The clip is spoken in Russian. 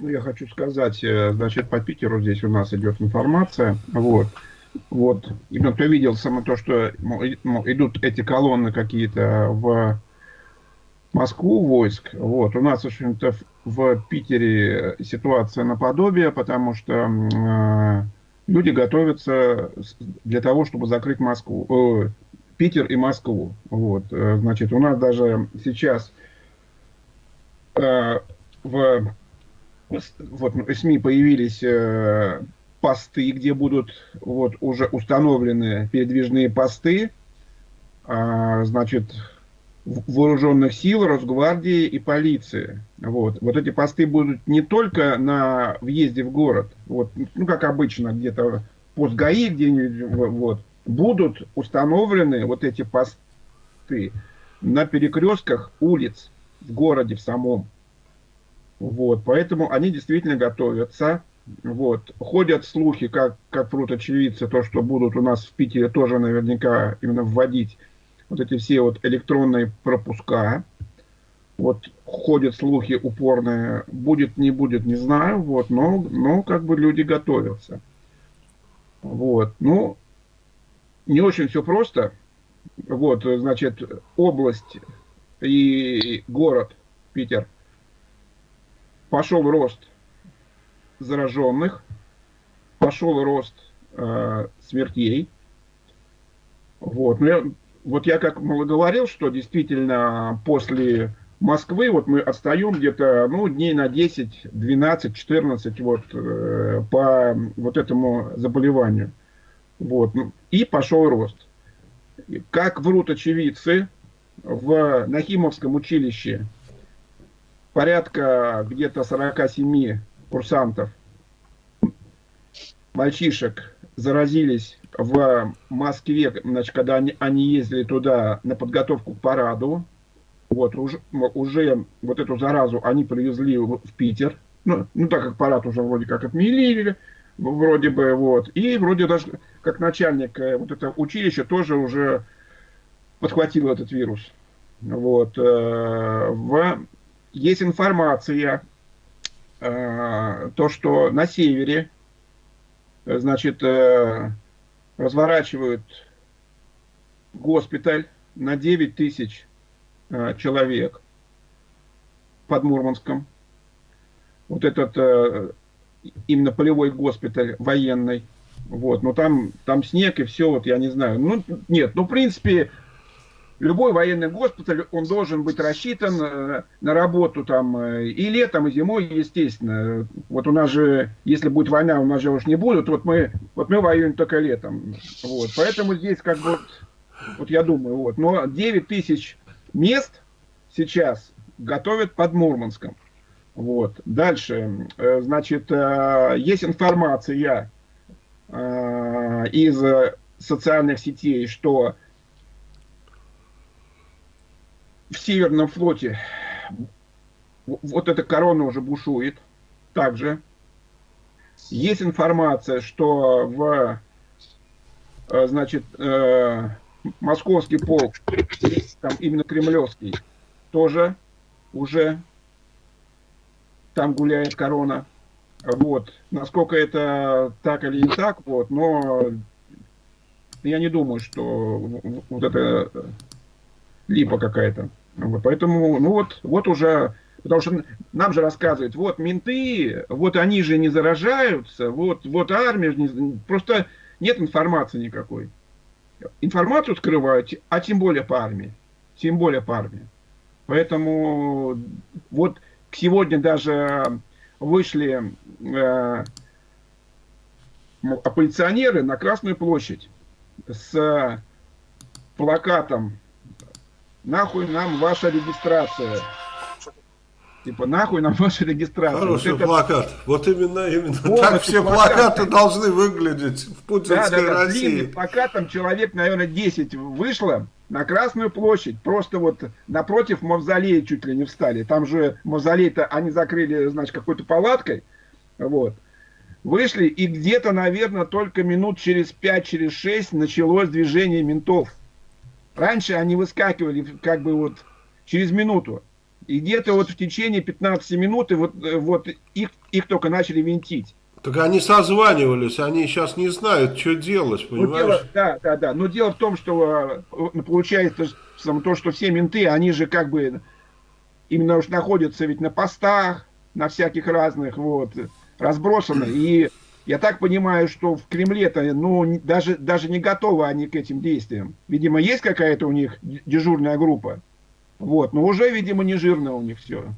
ну, я хочу сказать, э, значит, по Питеру здесь у нас идет информация, вот, вот, именно кто видел само то, что мол, идут эти колонны какие-то в Москву войск, вот, у нас, в общем-то, в Питере ситуация наподобие, потому что э, люди готовятся для того, чтобы закрыть Москву, э, Питер и Москву, вот, э, значит, у нас даже сейчас э, в вот СМИ появились э, посты, где будут вот уже установлены передвижные посты, э, значит, вооруженных сил, Росгвардии и полиции. Вот. вот эти посты будут не только на въезде в город, вот, ну, как обычно, где-то пост ГАИ где-нибудь, вот, будут установлены вот эти посты на перекрестках улиц в городе в самом. Вот, поэтому они действительно готовятся. Вот. Ходят слухи, как, как прут очевидцы, то, что будут у нас в Питере тоже наверняка именно вводить вот эти все вот электронные пропуска. Вот ходят слухи упорные, будет, не будет, не знаю, вот, но, но как бы люди готовятся. Вот, ну, не очень все просто. Вот, значит, область и город Питер – пошел рост зараженных, пошел рост э, смертей. Вот. Но я, вот я как говорил, что действительно после Москвы вот мы отстаем где-то ну, дней на 10, 12, 14 вот, э, по вот этому заболеванию. Вот. Ну, и пошел рост. Как врут очевидцы, в Нахимовском училище порядка где-то 47 курсантов, мальчишек, заразились в Москве, значит, когда они, они ездили туда на подготовку к параду. Вот, уже, уже вот эту заразу они привезли в, Питер. Ну, ну, так как парад уже вроде как отменили, вроде бы, вот. И вроде даже как начальник э, вот этого училища тоже уже подхватил этот вирус. Вот. Э, в есть информация, э, то, что на севере, э, значит, э, разворачивают госпиталь на 9 тысяч человек под Мурманском. Вот этот именно полевой госпиталь военный. Вот, но там, там снег и все, вот я не знаю. Ну, нет, ну, в принципе, любой военный госпиталь, он должен быть рассчитан э, на работу там э, и летом, и зимой, естественно. Вот у нас же, если будет война, у нас же уж не будут, вот мы, вот мы воюем только летом. Вот, поэтому здесь как бы, вот я думаю, вот. Но 9 тысяч мест сейчас готовят под Мурманском. Вот. Дальше, э, значит, есть информация из социальных сетей, что в Северном флоте вот эта корона уже бушует. Также есть информация, что в э, значит, э, московский полк, там именно кремлевский, тоже уже там гуляет корона. Вот. Насколько это так или не так, вот, но я не думаю, что вот это липа какая-то. Поэтому, ну вот, вот уже, потому что нам же рассказывают, вот менты, вот они же не заражаются, вот, вот армия, не, просто нет информации никакой. Информацию скрывают, а тем более по армии, тем более по армии. Поэтому вот сегодня даже вышли э, оппозиционеры на Красную площадь с плакатом нахуй нам ваша регистрация. Типа, нахуй нам ваша регистрация. Хороший вот это... плакат. Вот именно, именно Полностью так все плакаты плакат. должны выглядеть в путинской да, да, России. Длинный плакат, там человек, наверное, 10 вышло на Красную площадь. Просто вот напротив мавзолея чуть ли не встали. Там же мавзолей-то они закрыли, значит, какой-то палаткой. Вот. Вышли, и где-то, наверное, только минут через 5, через 6 началось движение ментов. Раньше они выскакивали как бы вот через минуту. И где-то вот в течение 15 минут и вот, э, вот их, их только начали винтить. Так они созванивались, они сейчас не знают, что делать, понимаешь? Ну, дело, да, да, да. Но дело в том, что э, получается то, что все менты, они же как бы именно уж находятся ведь на постах, на всяких разных, вот, разбросаны. И я так понимаю, что в Кремле-то, ну, даже, даже не готовы они к этим действиям. Видимо, есть какая-то у них дежурная группа. Вот, но уже, видимо, не жирно у них все.